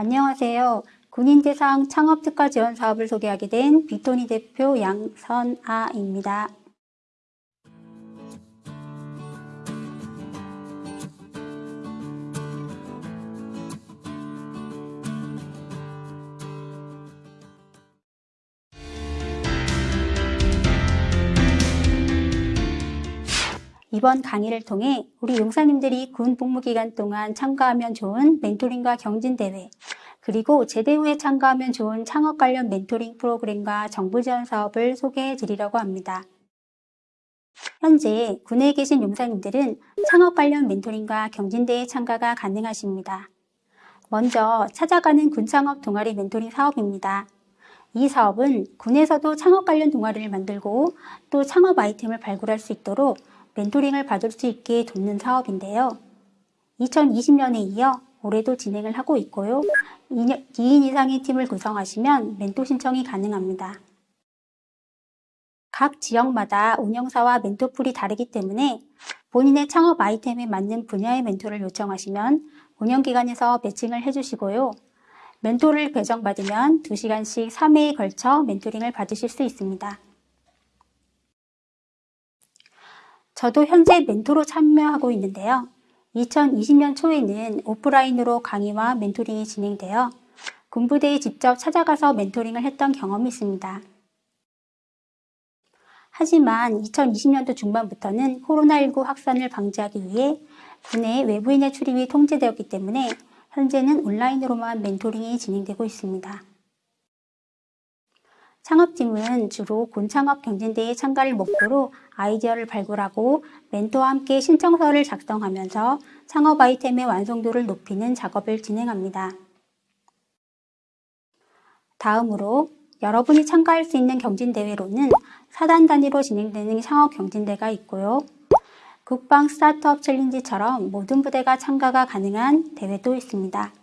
안녕하세요. 군인대상 창업특화 지원 사업을 소개하게 된 빅토니 대표 양선아입니다. 이번 강의를 통해 우리 용사님들이 군 복무 기간 동안 참가하면 좋은 멘토링과 경진 대회, 그리고 제대 후에 참가하면 좋은 창업 관련 멘토링 프로그램과 정부 지원 사업을 소개해 드리려고 합니다. 현재 군에 계신 용사님들은 창업 관련 멘토링과 경진대회 참가가 가능하십니다. 먼저 찾아가는 군창업 동아리 멘토링 사업입니다. 이 사업은 군에서도 창업 관련 동아리를 만들고 또 창업 아이템을 발굴할 수 있도록 멘토링을 받을 수 있게 돕는 사업인데요. 2020년에 이어 올해도 진행을 하고 있고요. 2인 이상의 팀을 구성하시면 멘토 신청이 가능합니다. 각 지역마다 운영사와 멘토풀이 다르기 때문에 본인의 창업 아이템에 맞는 분야의 멘토를 요청하시면 운영기관에서 매칭을 해주시고요. 멘토를 배정받으면 2시간씩 3회에 걸쳐 멘토링을 받으실 수 있습니다. 저도 현재 멘토로 참여하고 있는데요. 2020년 초에는 오프라인으로 강의와 멘토링이 진행되어 군부대에 직접 찾아가서 멘토링을 했던 경험이 있습니다. 하지만 2020년도 중반부터는 코로나19 확산을 방지하기 위해 군의 외부인의 출입이 통제되었기 때문에 현재는 온라인으로만 멘토링이 진행되고 있습니다. 창업팀은 주로 곤창업 경진대회 참가를 목표로 아이디어를 발굴하고 멘토와 함께 신청서를 작성하면서 창업 아이템의 완성도를 높이는 작업을 진행합니다. 다음으로 여러분이 참가할 수 있는 경진대회로는 사단 단위로 진행되는 창업 경진대가 있고요. 국방 스타트업 챌린지처럼 모든 부대가 참가가 가능한 대회도 있습니다.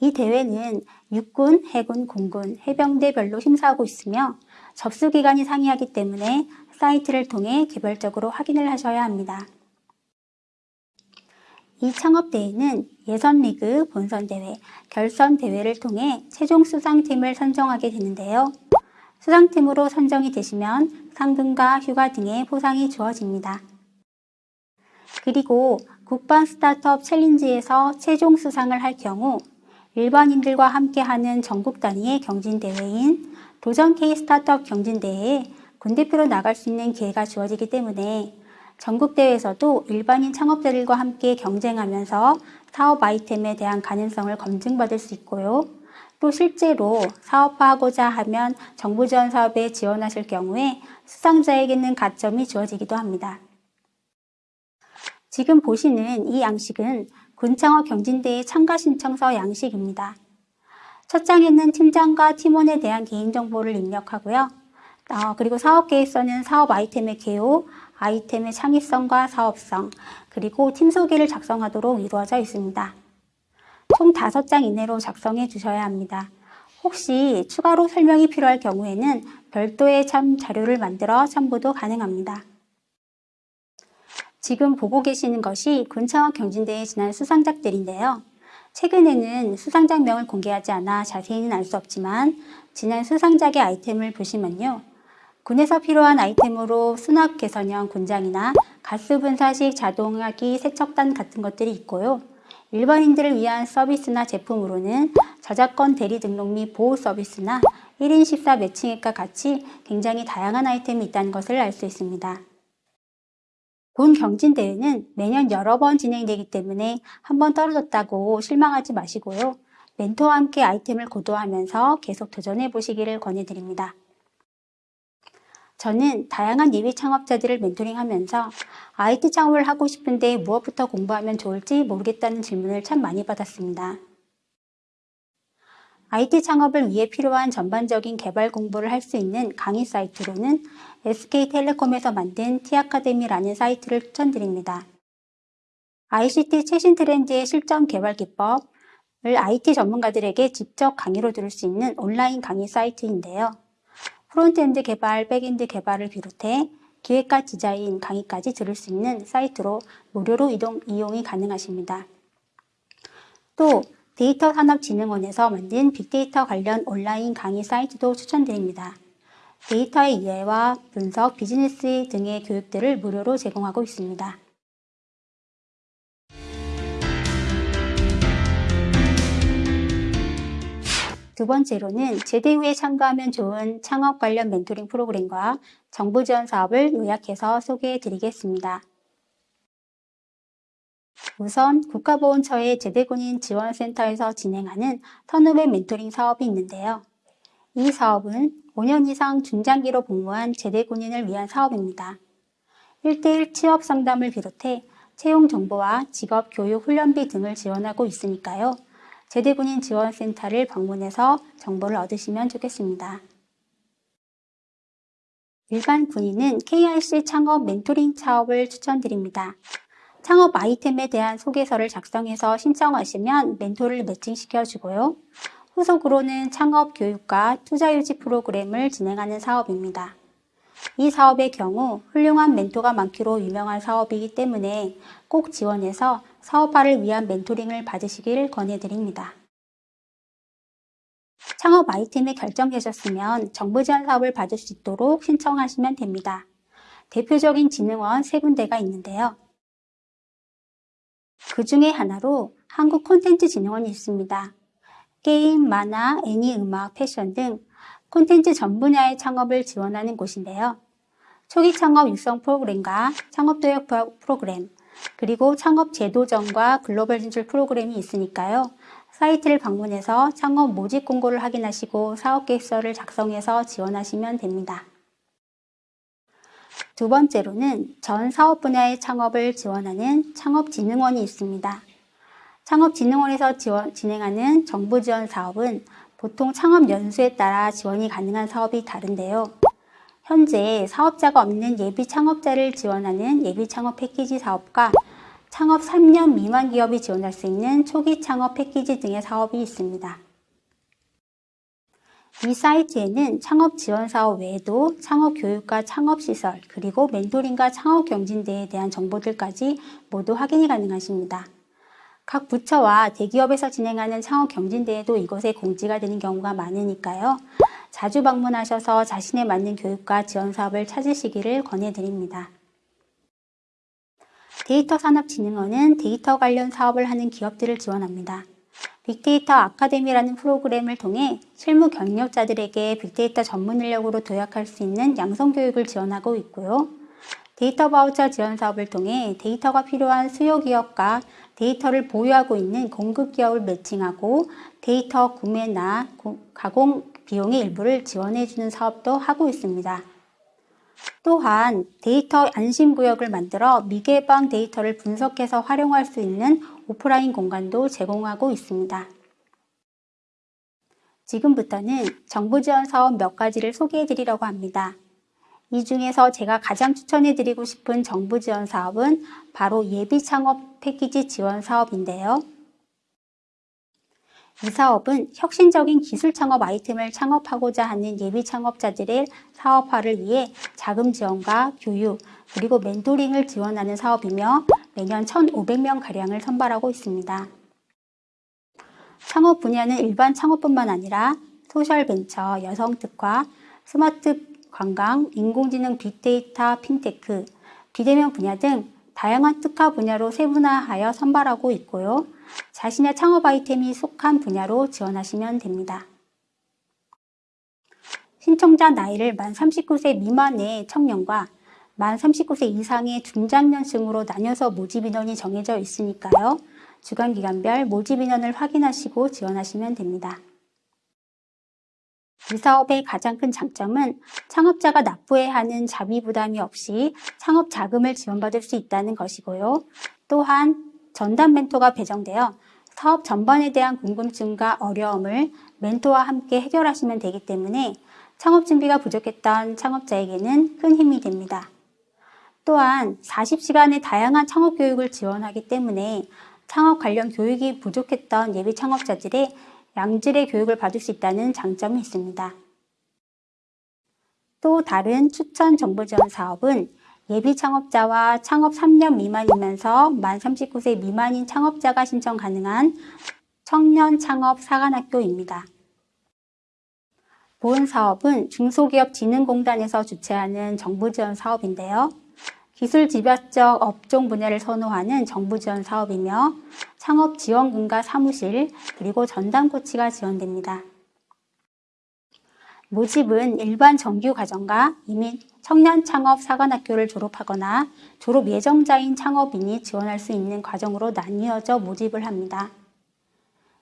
이 대회는 육군, 해군, 공군, 해병대별로 심사하고 있으며 접수 기간이 상이하기 때문에 사이트를 통해 개별적으로 확인을 하셔야 합니다. 이 창업대회는 예선리그, 본선대회, 결선대회를 통해 최종 수상팀을 선정하게 되는데요. 수상팀으로 선정이 되시면 상금과 휴가 등의 보상이 주어집니다. 그리고 국방 스타트업 챌린지에서 최종 수상을 할 경우 일반인들과 함께하는 전국 단위의 경진대회인 도전 K 스타트업 경진대회에 군대표로 나갈 수 있는 기회가 주어지기 때문에 전국대회에서도 일반인 창업자들과 함께 경쟁하면서 사업 아이템에 대한 가능성을 검증받을 수 있고요. 또 실제로 사업화하고자 하면 정부 지원 사업에 지원하실 경우에 수상자에게는 가점이 주어지기도 합니다. 지금 보시는 이 양식은 군창업 경진대회 참가 신청서 양식입니다. 첫 장에는 팀장과 팀원에 대한 개인정보를 입력하고요. 어, 그리고 사업 계획서는 사업 아이템의 개요, 아이템의 창의성과 사업성, 그리고 팀 소개를 작성하도록 이루어져 있습니다. 총 5장 이내로 작성해 주셔야 합니다. 혹시 추가로 설명이 필요할 경우에는 별도의 참 자료를 만들어 첨부도 가능합니다. 지금 보고 계시는 것이 군창업 경진대회 지난 수상작들인데요. 최근에는 수상작명을 공개하지 않아 자세히는 알 수 없지만 지난 수상작의 아이템을 보시면요. 군에서 필요한 아이템으로 수납 개선형 군장이나 가스 분사식 자동화기 세척단 같은 것들이 있고요. 일반인들을 위한 서비스나 제품으로는 저작권 대리 등록 및 보호 서비스나 1인 식사 매칭액과 같이 굉장히 다양한 아이템이 있다는 것을 알 수 있습니다. 본 경진대회는 매년 여러 번 진행되기 때문에 한 번 떨어졌다고 실망하지 마시고요. 멘토와 함께 아이템을 고도하면서 계속 도전해 보시기를 권해드립니다. 저는 다양한 예비 창업자들을 멘토링하면서 IT 창업을 하고 싶은데 무엇부터 공부하면 좋을지 모르겠다는 질문을 참 많이 받았습니다. IT 창업을 위해 필요한 전반적인 개발 공부를 할 수 있는 강의 사이트로는 SK텔레콤에서 만든 T아카데미라는 사이트를 추천드립니다. ICT 최신 트렌드의 실전 개발 기법을 IT 전문가들에게 직접 강의로 들을 수 있는 온라인 강의 사이트인데요. front-end 개발, back-end 개발을 비롯해 기획과 디자인, 강의까지 들을 수 있는 사이트로 무료로 이동, 이용이 가능하십니다. 또 데이터 산업진흥원에서 만든 빅데이터 관련 온라인 강의 사이트도 추천드립니다. 데이터의 이해와 분석, 비즈니스 등의 교육들을 무료로 제공하고 있습니다. 두 번째로는 제대 후에 참가하면 좋은 창업 관련 멘토링 프로그램과 정부 지원 사업을 요약해서 소개해 드리겠습니다. 우선 국가보훈처의 제대군인 지원센터에서 진행하는 선후배 멘토링 사업이 있는데요. 이 사업은 5년 이상 중장기로 복무한 제대군인을 위한 사업입니다. 1대1 취업 상담을 비롯해 채용 정보와 직업 교육 훈련비 등을 지원하고 있으니까요. 제대군인 지원센터를 방문해서 정보를 얻으시면 좋겠습니다. 일반 군인은 KRC 창업 멘토링 사업을 추천드립니다. 창업 아이템에 대한 소개서를 작성해서 신청하시면 멘토를 매칭시켜 주고요. 후속으로는 창업 교육과 투자 유지 프로그램을 진행하는 사업입니다. 이 사업의 경우 훌륭한 멘토가 많기로 유명한 사업이기 때문에 꼭 지원해서 사업화를 위한 멘토링을 받으시길 권해드립니다. 창업 아이템이 결정되셨으면 정부 지원 사업을 받을 수 있도록 신청하시면 됩니다. 대표적인 진흥원 세 군데가 있는데요. 그 중에 하나로 한국 콘텐츠 진흥원이 있습니다. 게임, 만화, 애니, 음악, 패션 등 콘텐츠 전 분야의 창업을 지원하는 곳인데요. 초기 창업 육성 프로그램과 창업 도약 프로그램, 그리고 창업 제도전과 글로벌 진출 프로그램이 있으니까요. 사이트를 방문해서 창업 모집 공고를 확인하시고 사업 계획서를 작성해서 지원하시면 됩니다. 두 번째로는 전 사업 분야의 창업을 지원하는 창업진흥원이 있습니다. 창업진흥원에서 지원, 진행하는 정부 지원 사업은 보통 창업 연수에 따라 지원이 가능한 사업이 다른데요. 현재 사업자가 없는 예비 창업자를 지원하는 예비 창업 패키지 사업과 창업 3년 미만 기업이 지원할 수 있는 초기 창업 패키지 등의 사업이 있습니다. 이 사이트에는 창업 지원 사업 외에도 창업 교육과 창업 시설, 그리고 멘토링과 창업 경진대회에 대한 정보들까지 모두 확인이 가능하십니다. 각 부처와 대기업에서 진행하는 창업 경진대회도 이곳에 공지가 되는 경우가 많으니까요. 자주 방문하셔서 자신에 맞는 교육과 지원 사업을 찾으시기를 권해드립니다. 데이터 산업진흥원은 데이터 관련 사업을 하는 기업들을 지원합니다. 빅데이터 아카데미라는 프로그램을 통해 실무 경력자들에게 빅데이터 전문 인력으로 도약할 수 있는 양성 교육을 지원하고 있고요. 데이터 바우처 지원 사업을 통해 데이터가 필요한 수요 기업과 데이터를 보유하고 있는 공급 기업을 매칭하고 데이터 구매나 가공 비용의 일부를 지원해주는 사업도 하고 있습니다. 또한 데이터 안심구역을 만들어 미개방 데이터를 분석해서 활용할 수 있는 오프라인 공간도 제공하고 있습니다. 지금부터는 정부 지원 사업 몇 가지를 소개해 드리려고 합니다. 이 중에서 제가 가장 추천해 드리고 싶은 정부 지원 사업은 바로 예비 창업 패키지 지원 사업인데요. 이 사업은 혁신적인 기술 창업 아이템을 창업하고자 하는 예비 창업자들의 사업화를 위해 자금 지원과 교육, 그리고 멘토링을 지원하는 사업이며 매년 1,500명 가량을 선발하고 있습니다. 창업 분야는 일반 창업뿐만 아니라 소셜벤처, 여성특화, 스마트 관광, 인공지능, 빅데이터, 핀테크, 비대면 분야 등 다양한 특화 분야로 세분화하여 선발하고 있고요. 자신의 창업 아이템이 속한 분야로 지원하시면 됩니다. 신청자 나이를 만 39세 미만의 청년과 만 39세 이상의 중장년층으로 나뉘어서 모집 인원이 정해져 있으니까요. 주간기간별 모집 인원을 확인하시고 지원하시면 됩니다. 이 사업의 가장 큰 장점은 창업자가 납부해야 하는 자비 부담이 없이 창업 자금을 지원받을 수 있다는 것이고요. 또한 전담 멘토가 배정되어 사업 전반에 대한 궁금증과 어려움을 멘토와 함께 해결하시면 되기 때문에 창업 준비가 부족했던 창업자에게는 큰 힘이 됩니다. 또한 40시간의 다양한 창업 교육을 지원하기 때문에 창업 관련 교육이 부족했던 예비 창업자들의 양질의 교육을 받을 수 있다는 장점이 있습니다. 또 다른 추천 정보 지원 사업은 예비 창업자와 창업 3년 미만이면서 만 39세 미만인 창업자가 신청 가능한 청년 창업 사관학교입니다. 본 사업은 중소기업진흥공단에서 주최하는 정부 지원 사업인데요. 기술 집약적 업종 분야를 선호하는 정부 지원 사업이며 창업 지원금과 사무실 그리고 전담 코치가 지원됩니다. 모집은 일반 정규 과정과 이미 청년 창업 사관학교를 졸업하거나 졸업 예정자인 창업인이 지원할 수 있는 과정으로 나뉘어져 모집을 합니다.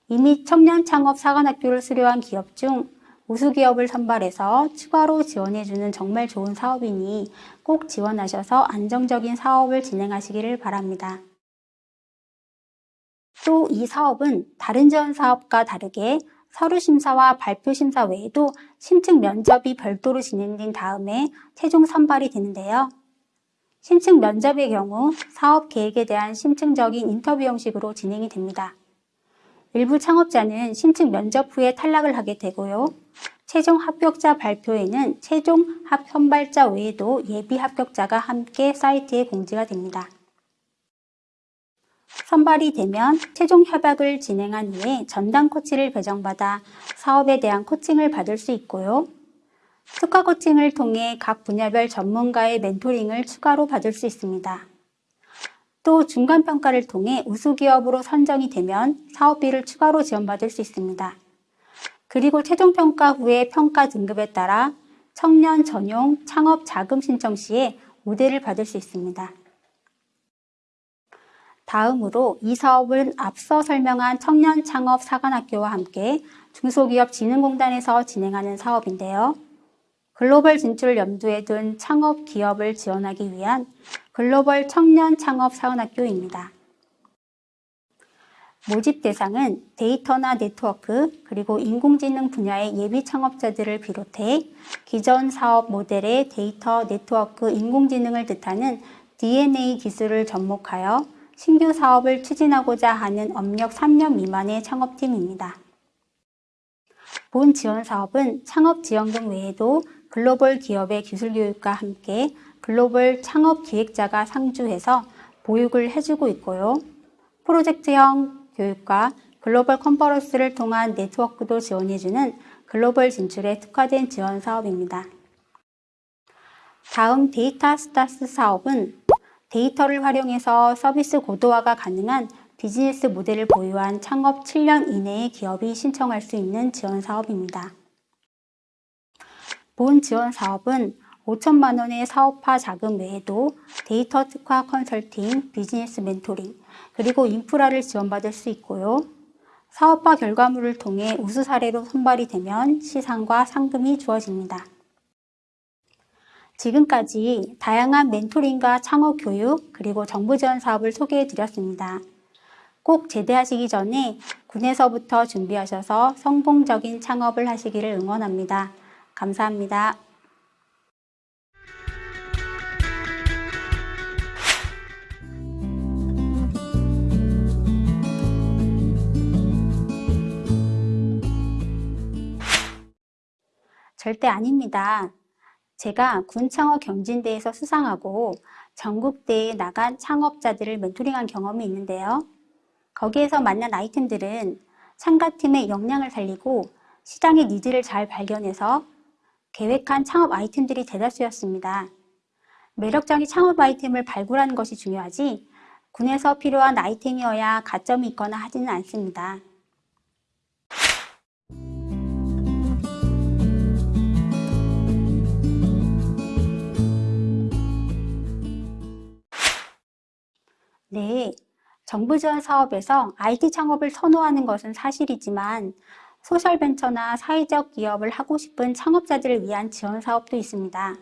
이미 청년 창업 사관학교를 수료한 기업 중 우수기업을 선발해서 추가로 지원해주는 정말 좋은 사업이니 꼭 지원하셔서 안정적인 사업을 진행하시기를 바랍니다. 또 이 사업은 다른 지원 사업과 다르게 서류 심사와 발표 심사 외에도 심층 면접이 별도로 진행된 다음에 최종 선발이 되는데요. 심층 면접의 경우 사업 계획에 대한 심층적인 인터뷰 형식으로 진행이 됩니다. 일부 창업자는 심층 면접 후에 탈락을 하게 되고요. 최종 합격자 발표에는 최종 합 선발자 외에도 예비 합격자가 함께 사이트에 공지가 됩니다. 선발이 되면 최종 협약을 진행한 후에 전담 코치를 배정받아 사업에 대한 코칭을 받을 수 있고요. 특화 코칭을 통해 각 분야별 전문가의 멘토링을 추가로 받을 수 있습니다. 또 중간평가를 통해 우수기업으로 선정이 되면 사업비를 추가로 지원받을 수 있습니다. 그리고 최종평가 후에 평가 등급에 따라 청년 전용 창업 자금 신청 시에 우대를 받을 수 있습니다. 다음으로 이 사업은 앞서 설명한 청년 창업 사관학교와 함께 중소기업진흥공단에서 진행하는 사업인데요. 글로벌 진출을 염두에 둔 창업 기업을 지원하기 위한 글로벌 청년 창업 사관학교입니다. 모집 대상은 데이터나 네트워크 그리고 인공지능 분야의 예비 창업자들을 비롯해 기존 사업 모델의 데이터, 네트워크, 인공지능을 뜻하는 DNA 기술을 접목하여 신규 사업을 추진하고자 하는 업력 3년 미만의 창업팀입니다. 본 지원 사업은 창업 지원금 외에도 글로벌 기업의 기술 교육과 함께 글로벌 창업 기획자가 상주해서 보육을 해주고 있고요. 프로젝트형 교육과 글로벌 컨퍼런스를 통한 네트워크도 지원해주는 글로벌 진출에 특화된 지원 사업입니다. 다음 데이터 스타스 사업은 데이터를 활용해서 서비스 고도화가 가능한 비즈니스 모델을 보유한 창업 7년 이내의 기업이 신청할 수 있는 지원 사업입니다. 본 지원 사업은 5천만 원의 사업화 자금 외에도 데이터 특화 컨설팅, 비즈니스 멘토링, 그리고 인프라를 지원받을 수 있고요. 사업화 결과물을 통해 우수 사례로 선발이 되면 시상과 상금이 주어집니다. 지금까지 다양한 멘토링과 창업 교육 그리고 정부 지원 사업을 소개해 드렸습니다. 꼭 제대하시기 전에 군에서부터 준비하셔서 성공적인 창업을 하시기를 응원합니다. 감사합니다. 절대 아닙니다. 제가 군 창업 경진대에서 수상하고 전국대에 나간 창업자들을 멘토링한 경험이 있는데요. 거기에서 만난 아이템들은 참가팀의 역량을 살리고 시장의 needs를 잘 발견해서 계획한 창업 아이템들이 대다수였습니다. 매력적인 창업 아이템을 발굴하는 것이 중요하지 군에서 필요한 아이템이어야 가점이 있거나 하지는 않습니다. 네, 정부 지원 사업에서 IT 창업을 선호하는 것은 사실이지만 소셜벤처나 사회적 기업을 하고 싶은 창업자들을 위한 지원 사업도 있습니다.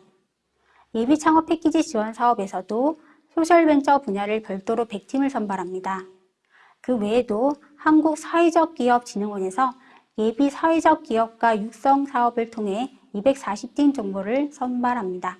예비 창업 패키지 지원 사업에서도 소셜벤처 분야를 별도로 100팀을 선발합니다. 그 외에도 한국사회적기업진흥원에서 예비 사회적 기업과 육성 사업을 통해 240팀 정보를 선발합니다.